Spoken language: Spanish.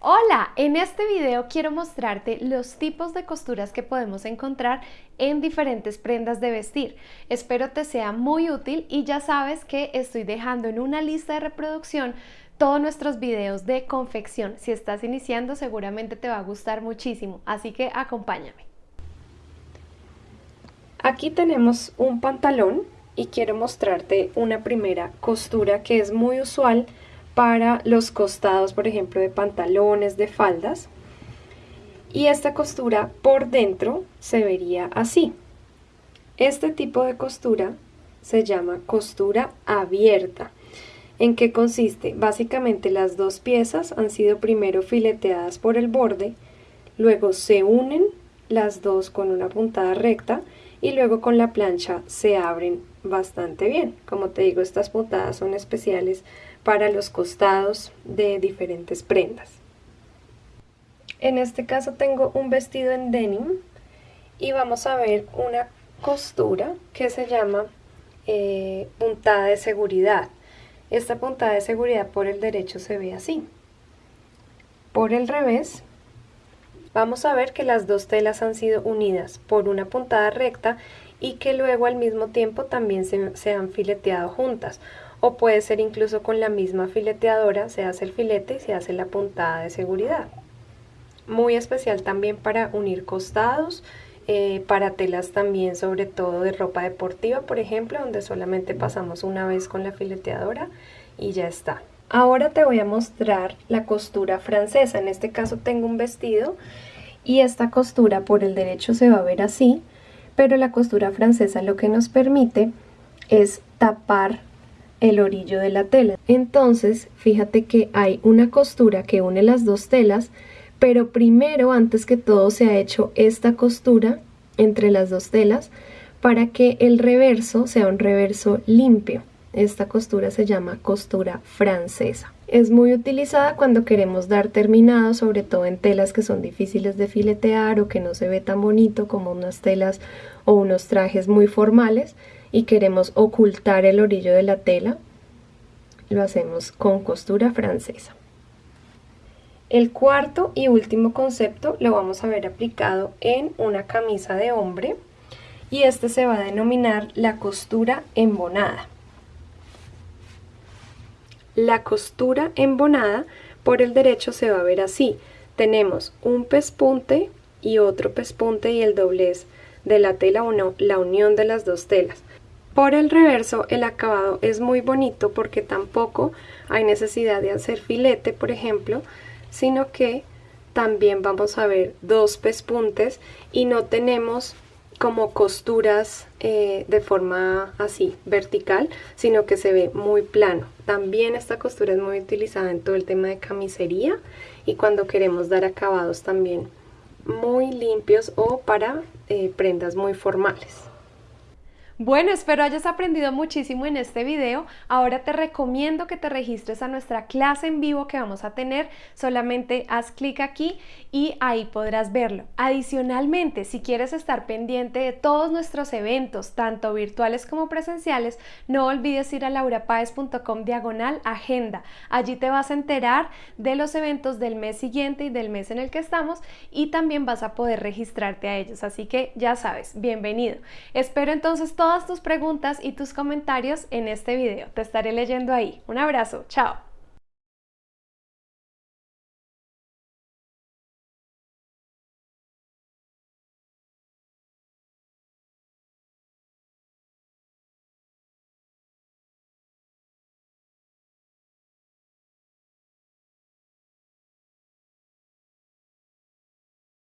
Hola, en este video quiero mostrarte los tipos de costuras que podemos encontrar en diferentes prendas de vestir. Espero te sea muy útil y ya sabes que estoy dejando en una lista de reproducción todos nuestros videos de confección. Si estás iniciando seguramente te va a gustar muchísimo, así que acompáñame. Aquí tenemos un pantalón y quiero mostrarte una primera costura que es muy usual para los costados, por ejemplo, de pantalones, de faldas. Y esta costura por dentro se vería así. Este tipo de costura se llama costura abierta. ¿En qué consiste? Básicamente las dos piezas han sido primero fileteadas por el borde, luego se unen las dos con una puntada recta y luego con la plancha se abren bastante bien. Como te digo, estas puntadas son especiales para los costados de diferentes prendas. En este caso tengo un vestido en denim y vamos a ver una costura que se llama eh, puntada de seguridad. Esta puntada de seguridad por el derecho se ve así. Por el revés vamos a ver que las dos telas han sido unidas por una puntada recta y que luego al mismo tiempo también se, se han fileteado juntas o puede ser incluso con la misma fileteadora, se hace el filete y se hace la puntada de seguridad. Muy especial también para unir costados, eh, para telas también sobre todo de ropa deportiva, por ejemplo, donde solamente pasamos una vez con la fileteadora y ya está. Ahora te voy a mostrar la costura francesa, en este caso tengo un vestido y esta costura por el derecho se va a ver así, pero la costura francesa lo que nos permite es tapar el orillo de la tela. Entonces, fíjate que hay una costura que une las dos telas, pero primero, antes que todo, se ha hecho esta costura entre las dos telas para que el reverso sea un reverso limpio. Esta costura se llama costura francesa. Es muy utilizada cuando queremos dar terminado, sobre todo en telas que son difíciles de filetear o que no se ve tan bonito como unas telas o unos trajes muy formales y queremos ocultar el orillo de la tela, lo hacemos con costura francesa. El cuarto y último concepto lo vamos a ver aplicado en una camisa de hombre y este se va a denominar la costura embonada. La costura embonada por el derecho se va a ver así. Tenemos un pespunte y otro pespunte y el doblez de la tela o la unión de las dos telas. Por el reverso el acabado es muy bonito porque tampoco hay necesidad de hacer filete, por ejemplo, sino que también vamos a ver dos pespuntes y no tenemos como costuras eh, de forma así vertical, sino que se ve muy plano. También esta costura es muy utilizada en todo el tema de camisería y cuando queremos dar acabados también muy limpios o para eh, prendas muy formales. Bueno, espero hayas aprendido muchísimo en este video. Ahora te recomiendo que te registres a nuestra clase en vivo que vamos a tener. Solamente haz clic aquí y ahí podrás verlo. Adicionalmente, si quieres estar pendiente de todos nuestros eventos, tanto virtuales como presenciales, no olvides ir a laurapaez.com diagonal agenda. Allí te vas a enterar de los eventos del mes siguiente y del mes en el que estamos y también vas a poder registrarte a ellos. Así que ya sabes, bienvenido. Espero entonces todo todas tus preguntas y tus comentarios en este video. Te estaré leyendo ahí. Un abrazo, chao.